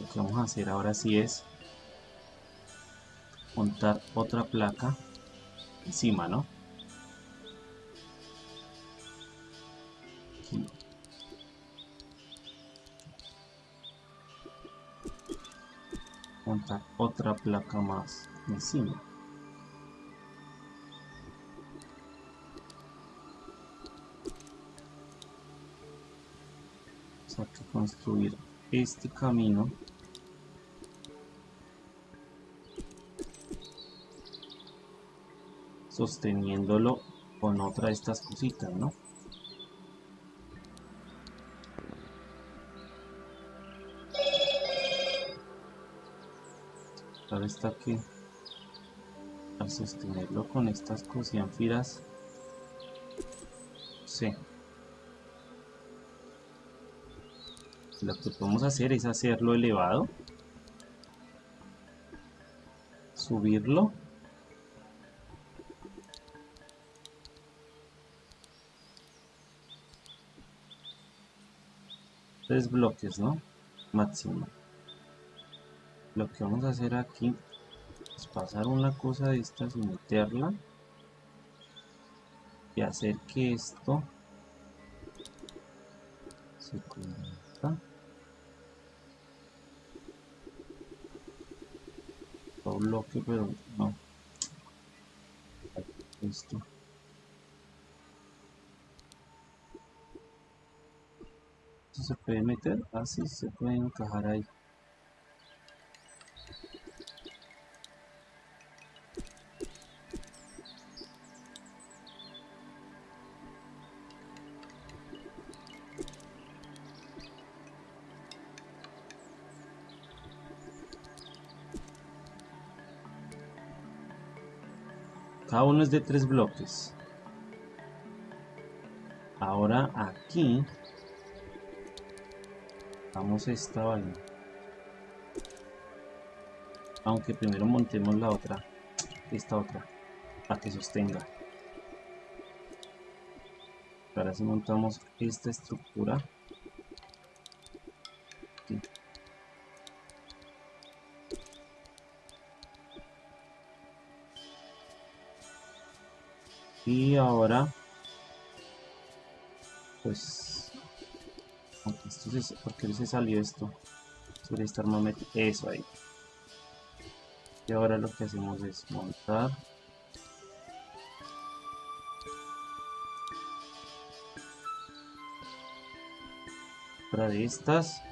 Lo que vamos a hacer ahora sí es montar otra placa encima, ¿no? montar otra placa más encima construir este camino sosteniéndolo con otra de estas cositas, ¿no? está que al sostenerlo con estas cosianfiras sí lo que podemos hacer es hacerlo elevado subirlo tres bloques no máximo. Lo que vamos a hacer aquí es pasar una cosa de estas y meterla y hacer que esto se bloque pero no. Esto. Se puede meter. Así se puede encajar ahí de tres bloques. Ahora aquí vamos esta vaina. Aunque primero montemos la otra esta otra para que sostenga. Ahora si montamos esta estructura se, ¿por se salió esto? Suele estar eso ahí. Y ahora lo que hacemos es montar. Otra de estas.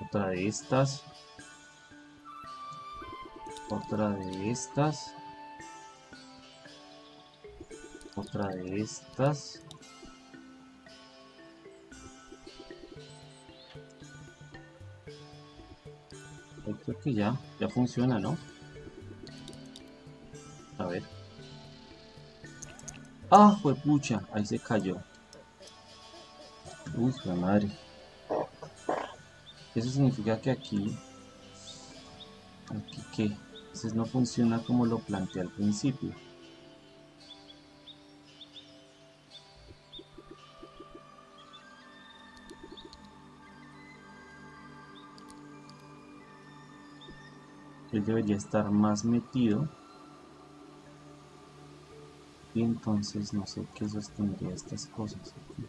Otra de estas. Otra de estas. Otra de estas. Creo que ya, ya funciona, ¿no? A ver. ¡Ah, fue pucha! Ahí se cayó. Uy, la madre. Eso significa que aquí... Aquí qué. Entonces no funciona como lo planteé al principio. Él debería estar más metido. Y entonces no sé qué sostendría estas cosas aquí.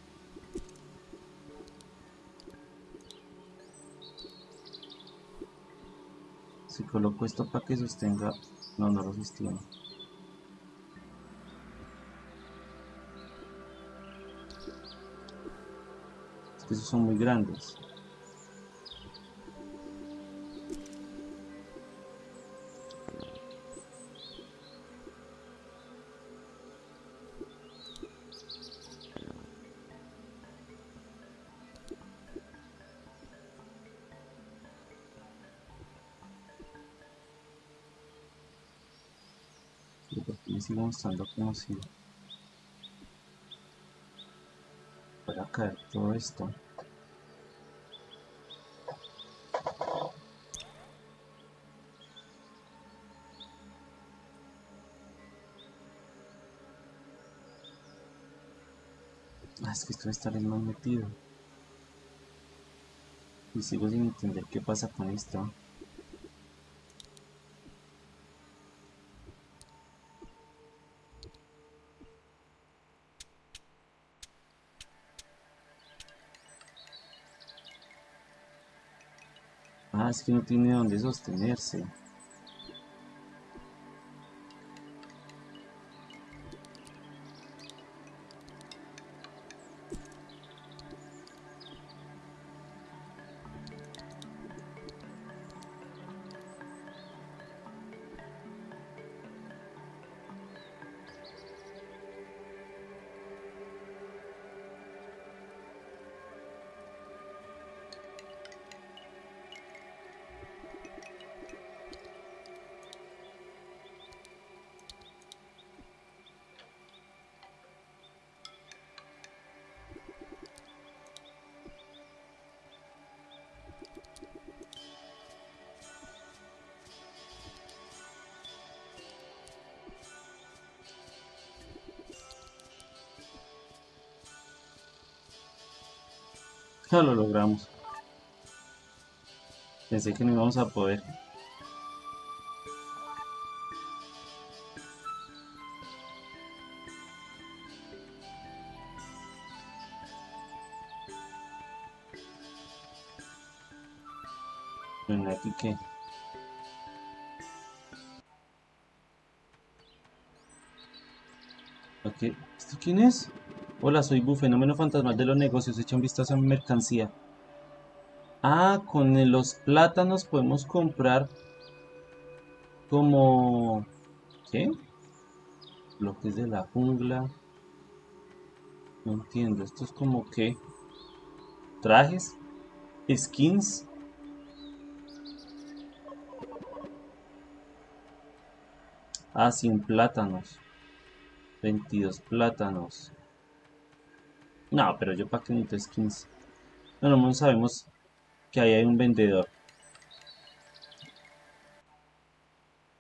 Si coloco esto para que sostenga... No, no lo sostiene. Es que esos son muy grandes. Mostrando como si fuera caer todo esto. Ah, es que esto está bien más metido. Y sigo sin entender qué pasa con esto Ah, que no tiene donde sostenerse. Lo logramos. Pensé que no íbamos a poder. Bueno, aquí qué. Ok, ¿esto quién es? Hola, soy Bu, fenómeno fantasmal de los negocios. Echa un vistazo a mi mercancía. Ah, con los plátanos podemos comprar como... ¿Qué? Bloques de la jungla. No entiendo. Esto es como que... Trajes. Skins. Ah, sin plátanos. 22 plátanos. No, pero yo para qué necesito skins. No, no sabemos que ahí hay un vendedor.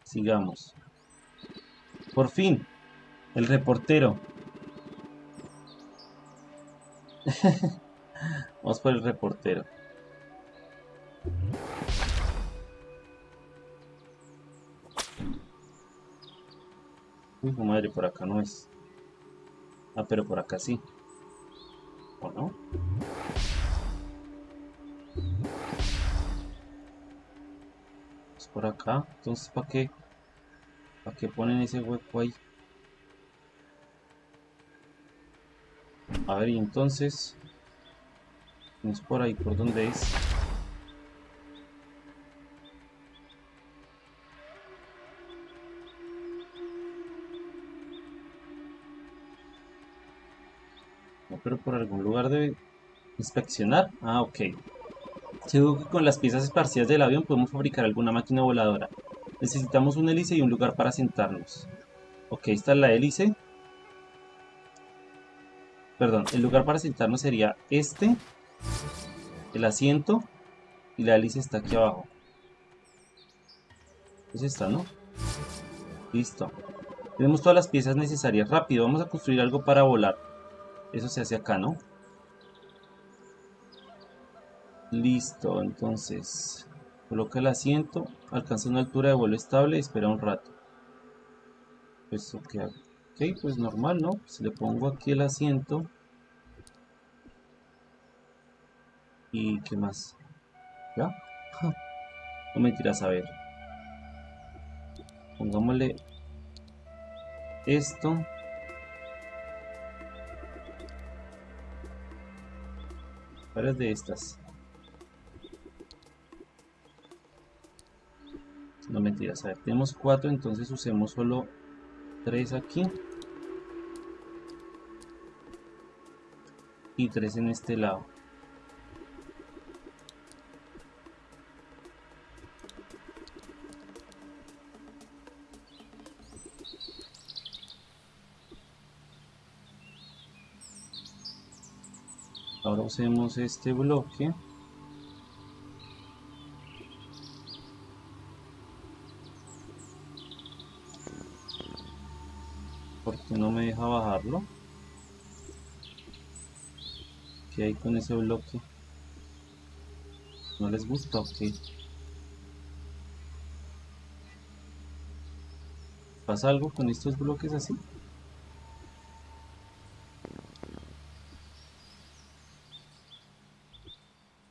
Sigamos. Por fin, el reportero. <laughs> Vamos por el reportero. Uy, madre, por acá no es. Ah, pero por acá sí. ¿O no? Es por acá. Entonces, ¿para qué? ¿Para qué ponen ese hueco ahí? A ver, y entonces... ¿No es por ahí? ¿Por dónde es? Pero por algún lugar debe inspeccionar. Ah, ok. Seguro que con las piezas esparcidas del avión podemos fabricar alguna máquina voladora. Necesitamos un hélice y un lugar para sentarnos. Ok, esta es la hélice. Perdón, el lugar para sentarnos sería este. El asiento. Y la hélice está aquí abajo. Es esta, ¿no? Listo. Tenemos todas las piezas necesarias. Rápido, vamos a construir algo para volar. Eso se hace acá, ¿no? Listo, entonces coloca el asiento, alcanza una altura de vuelo estable y espera un rato. Pues ok, ok, pues normal, ¿no? Si le pongo aquí el asiento. ¿Y qué más? ¿Ya? <laughs> No mentiras, a ver. Pongámosle esto. Varias de estas. No mentiras, a ver, tenemos cuatro, entonces usemos solo tres aquí. Y tres en este lado. Ahora usemos este bloque. porque no me deja bajarlo? ¿Qué hay con ese bloque? ¿No les gusta? Ok. ¿Pasa algo con estos bloques así?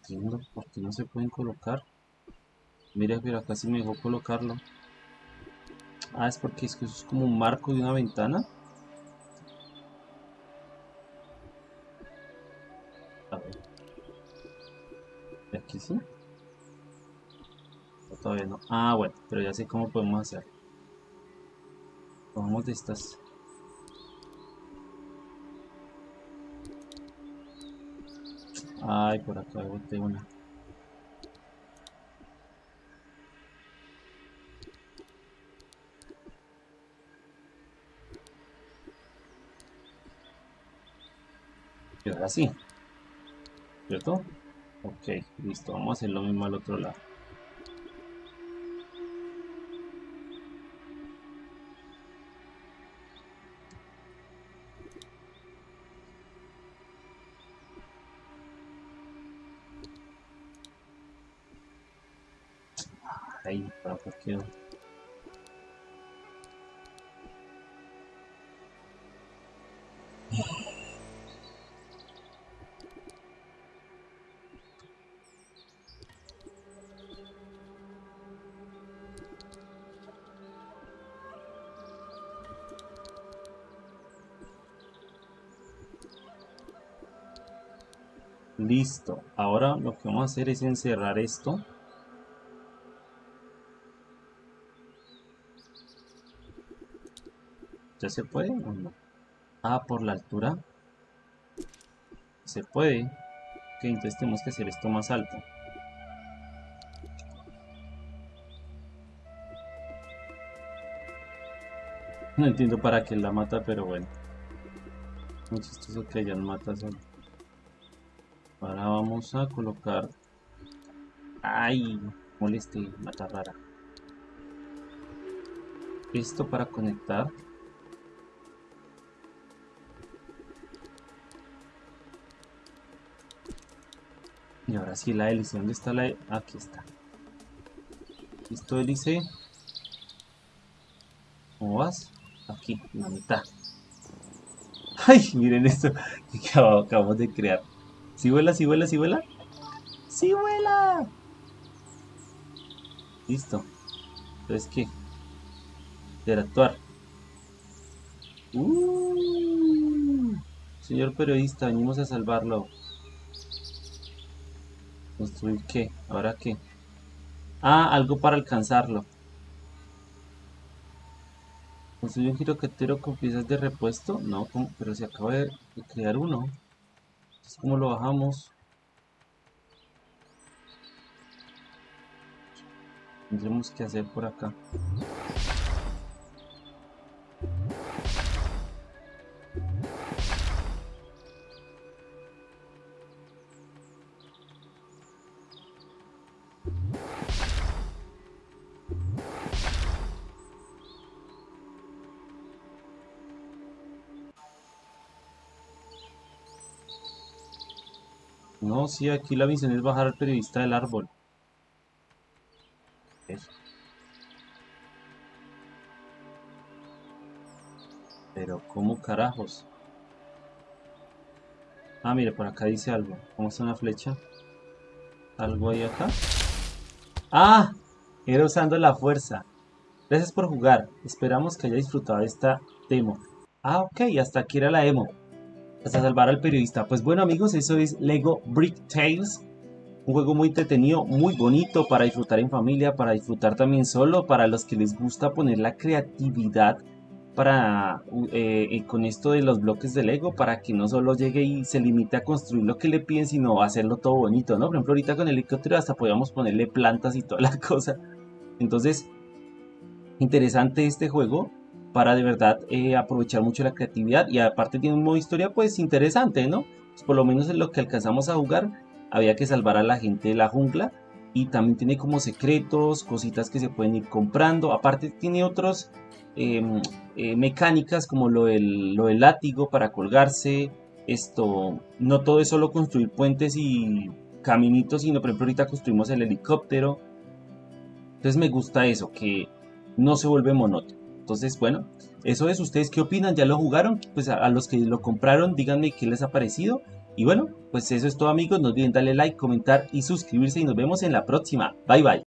Entiendo por qué no se pueden colocar. Mira, pero acá sí me dejó colocarlo. Ah, es porque es que eso es como un marco de una ventana. A ver. ¿Y aquí sí? todavía no. Ah, bueno, pero ya sé cómo podemos hacer. Vamos de estas. Ay, por acá boté una. Y ahora sí. ¿Cierto? Ok, listo. Vamos a hacer lo mismo al otro lado. Ahí, para quedó. Listo. Ahora lo que vamos a hacer es encerrar esto. ¿Ya se puede o no? Ah, por la altura. Se puede. Ok, entonces tenemos que hacer esto más alto. No entiendo para qué la mata, pero bueno. Muy chistoso que hayan matas solo. Ahora vamos a colocar... ¡Ay! Moleste, mata rara. Esto para conectar. Y ahora sí la hélice. ¿Dónde está la hélice? Aquí está. Listo, hélice. ¿Cómo vas? Aquí, la mitad. <laughs> ¡Ay! Miren esto que acabamos de crear. ¿Sí vuela, sí vuela, sí vuela? ¡Sí vuela! Listo. Entonces, ¿qué? Interactuar. Uh, señor periodista, venimos a salvarlo. ¿Construir qué? ¿Ahora qué? Ah, algo para alcanzarlo. ¿Construir un girocatero con piezas de repuesto? No, pero se acaba de crear uno. ¿Cómo lo bajamos? Tendremos que hacer por acá. No, sí, aquí la misión es bajar al periodista del árbol. Pero, ¿cómo carajos? Ah, mire, por acá dice algo. ¿Cómo está una flecha? ¿Algo ahí acá? ¡Ah! Era usando la fuerza. Gracias por jugar. Esperamos que haya disfrutado esta demo. Ah, ok, hasta aquí era la demo hasta salvar al periodista. Pues bueno amigos, eso es Lego Brick Tales. Un juego muy entretenido, muy bonito para disfrutar en familia, para disfrutar también solo, para los que les gusta poner la creatividad para eh, eh, con esto de los bloques de Lego, para que no solo llegue y se limite a construir lo que le piden, sino hacerlo todo bonito, ¿no? Por ejemplo, ahorita con el helicóptero hasta podíamos ponerle plantas y toda la <laughs> cosa. Entonces, interesante este juego para de verdad eh, aprovechar mucho la creatividad. Y aparte tiene un modo historia pues interesante, ¿no? Pues por lo menos en lo que alcanzamos a jugar había que salvar a la gente de la jungla. Y también tiene como secretos, cositas que se pueden ir comprando, aparte tiene otros em, eh, mecánicas como lo del, lo del látigo para colgarse, esto, no todo es solo construir puentes y caminitos, sino por ejemplo ahorita construimos el helicóptero, entonces me gusta eso, que no se vuelve monótono. Entonces, bueno, eso es. ¿Ustedes qué opinan? ¿Ya lo jugaron? Pues a, los que lo compraron, díganme qué les ha parecido. Y bueno, pues eso es todo amigos. No olviden darle like, comentar y suscribirse y nos vemos en la próxima. Bye bye.